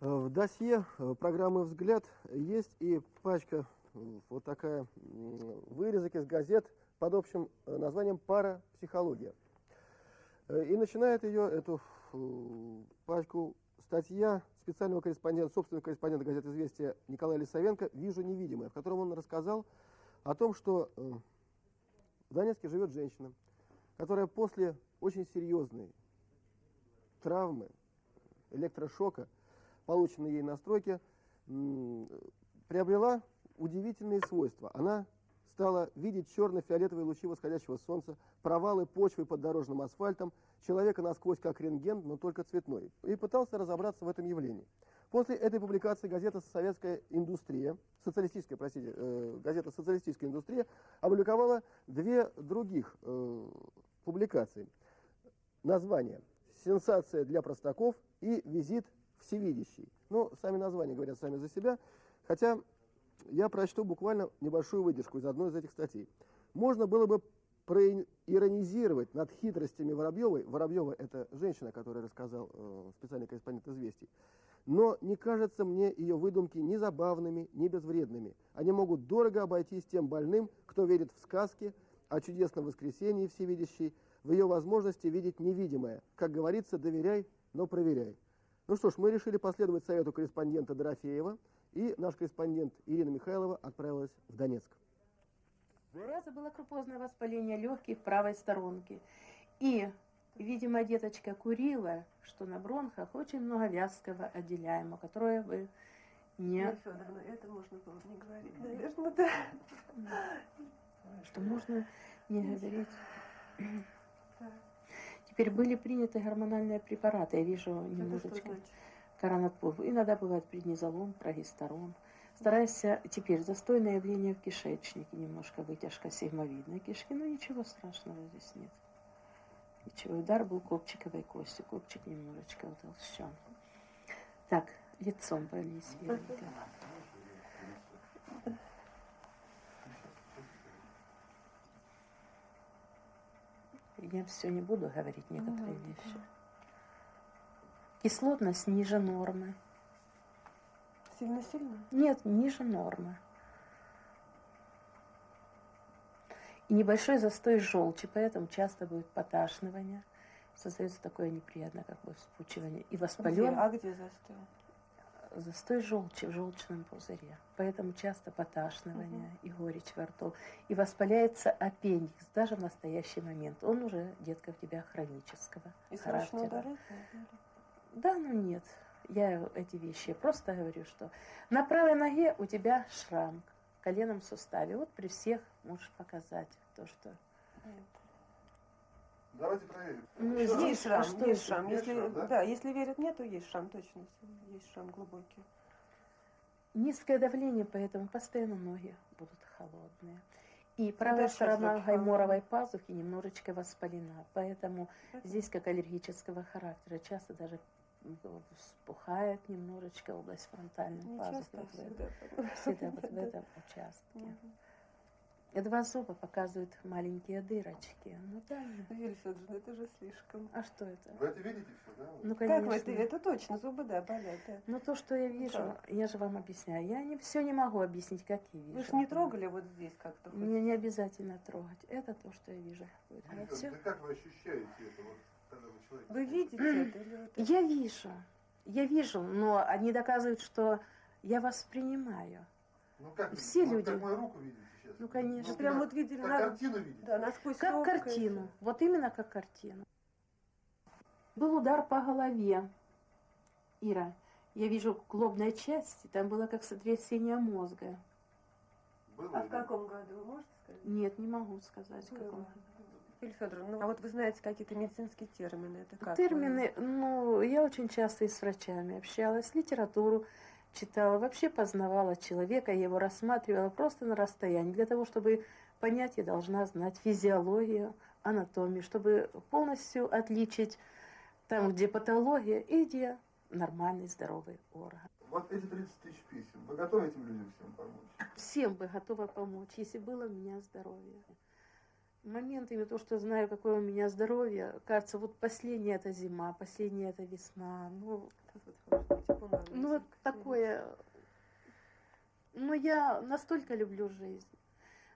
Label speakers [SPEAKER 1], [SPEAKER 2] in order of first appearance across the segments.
[SPEAKER 1] В досье э, программы «Взгляд» есть и пачка, э, вот такая, вырезок из газет под общим э, названием «Парапсихология». И начинает ее, эту пачку, статья специального корреспондента, собственного корреспондента газеты «Известия» Николая Лисовенко «Вижу невидимое», в котором он рассказал о том, что в Донецке живет женщина, которая после очень серьезной травмы, электрошока, полученной ей настройки, приобрела удивительные свойства. Она стала видеть черно-фиолетовые лучи восходящего солнца, провалы почвы под дорожным асфальтом, человека насквозь как рентген, но только цветной, и пытался разобраться в этом явлении. После этой публикации газета «Советская индустрия», социалистическая, простите, э, газета «Социалистическая индустрия» опубликовала две других э, публикации. Название «Сенсация для простаков» и «Визит всевидящий». Ну, сами названия говорят сами за себя, хотя я прочту буквально небольшую выдержку из одной из этих статей. Можно было бы проиронизировать над хитростями Воробьевой. Воробьева – это женщина, которая рассказал э, специальный корреспондент «Известий». Но не кажется мне ее выдумки ни забавными, ни безвредными. Они могут дорого обойтись тем больным, кто верит в сказки о чудесном воскресении всевидящей, в ее возможности видеть невидимое. Как говорится, доверяй, но проверяй. Ну что ж, мы решили последовать совету корреспондента Дорофеева, и наш корреспондент Ирина Михайлова отправилась в Донецк.
[SPEAKER 2] Раза было крупозное воспаление легких правой сторонки. И, видимо, деточка курила, что на бронхах очень много вязкого отделяемого, которое вы не...
[SPEAKER 3] Мария Федоровна, это можно было не говорить, наверное, да.
[SPEAKER 2] Что можно не говорить. Теперь были приняты гормональные препараты, я вижу немножечко коронатпур. Иногда бывает преднизолон, прогестерон. Старайся теперь застойное явление в кишечнике, немножко вытяжка сигмовидной кишки, но ничего страшного здесь нет. Ничего, удар был копчиковой кости, копчик немножечко утолщен. Так, лицом пролись, Вероника. Я все не буду говорить некоторые ну, вещи. Кислотность ниже нормы.
[SPEAKER 3] Сильно-сильно?
[SPEAKER 2] Нет, ниже нормы. И небольшой застой желчи, поэтому часто будет поташнивание. Создается такое неприятное как бы вспучивание. И воспален.
[SPEAKER 3] А где застой?
[SPEAKER 2] застой желчи в желчном пузыре. Поэтому часто поташнивание угу. и горечь во рту. И воспаляется аппендикс даже в настоящий момент. Он уже, детка, в тебя хронического
[SPEAKER 3] и
[SPEAKER 2] характера.
[SPEAKER 3] Удалить,
[SPEAKER 2] да, ну нет. Я эти вещи просто говорю, что на правой ноге у тебя шрам в коленном суставе. Вот при всех можешь показать то, что...
[SPEAKER 4] Давайте проверим.
[SPEAKER 3] Ну, есть, есть шрам, что есть шрам. Есть если, шрам да? да, если верят нет, то есть шрам, точно. Есть шрам глубокий.
[SPEAKER 2] Низкое давление, поэтому постоянно ноги будут холодные. И правая Это сторона гайморовой пазухи немножечко воспалена, поэтому Это... здесь как аллергического характера, часто даже вспухает немножечко область фронтальной
[SPEAKER 3] Не
[SPEAKER 2] пазухи.
[SPEAKER 3] Часто,
[SPEAKER 2] вот
[SPEAKER 3] всегда,
[SPEAKER 2] всегда вот в этом участке. Угу. Два зуба показывают маленькие дырочки. Ну да.
[SPEAKER 3] Юлия Федоровна, это же слишком.
[SPEAKER 2] А что это?
[SPEAKER 4] Вы это видите все, да?
[SPEAKER 2] Ну, конечно.
[SPEAKER 3] Как вы это? Это точно, зубы, да, болят, да.
[SPEAKER 2] Ну, то, что я вижу, как? я же вам объясняю. Я не, все не могу объяснить, как я вижу.
[SPEAKER 3] Вы же не трогали вот здесь как-то?
[SPEAKER 2] Мне не обязательно трогать. Это то, что я вижу.
[SPEAKER 4] Будет. А все... Да как вы ощущаете это, вот, вы
[SPEAKER 3] видите это? Или это?
[SPEAKER 2] Я вижу. Я вижу, но они доказывают, что я воспринимаю.
[SPEAKER 4] Ну как,
[SPEAKER 2] Все
[SPEAKER 4] вот
[SPEAKER 2] люди.
[SPEAKER 4] как мою руку видите сейчас?
[SPEAKER 2] Ну конечно.
[SPEAKER 3] Ну, прям вот видели.
[SPEAKER 4] Как
[SPEAKER 3] на...
[SPEAKER 4] картину видите?
[SPEAKER 3] Да, насквозь
[SPEAKER 2] Как
[SPEAKER 3] руку,
[SPEAKER 2] картину.
[SPEAKER 3] конечно.
[SPEAKER 2] Вот именно как картину. Был удар по голове. Ира, я вижу лобной части, там было как сотрясение мозга.
[SPEAKER 4] Было
[SPEAKER 3] А
[SPEAKER 4] или
[SPEAKER 3] в каком году, вы можете сказать?
[SPEAKER 2] Нет, не могу сказать, в каком.
[SPEAKER 3] Федоровна, ну, а вот вы знаете какие-то медицинские термины, это как?
[SPEAKER 2] Термины, ну, я очень часто и с врачами общалась, литературу читала, вообще познавала человека, я его рассматривала просто на расстоянии. Для того, чтобы понять, я должна знать физиологию, анатомию, чтобы полностью отличить там, где патология и где нормальный, здоровый орган.
[SPEAKER 4] Вот эти 30 тысяч писем, вы готовы этим людям всем помочь?
[SPEAKER 2] Всем бы готова помочь, если было у меня здоровье. Моментами, то, что знаю, какое у меня здоровье, кажется, вот последняя это зима, последняя это весна. Ну,
[SPEAKER 3] на
[SPEAKER 2] ну вот такое. Но я настолько люблю жизнь.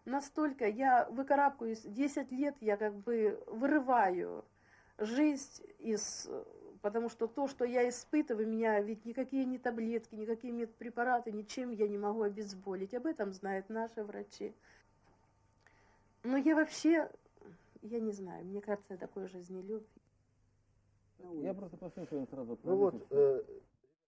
[SPEAKER 2] Настолько я выкарабкаюсь, 10 лет я как бы вырываю жизнь из... Потому что то, что я испытываю, меня ведь никакие не таблетки, никакие медпрепараты, ничем я не могу обезболить. Об этом знают наши врачи. Но я вообще, я не знаю, мне кажется, я такой жизнелюб.
[SPEAKER 5] Я просто послушаю сразу.
[SPEAKER 1] Ну вот, э,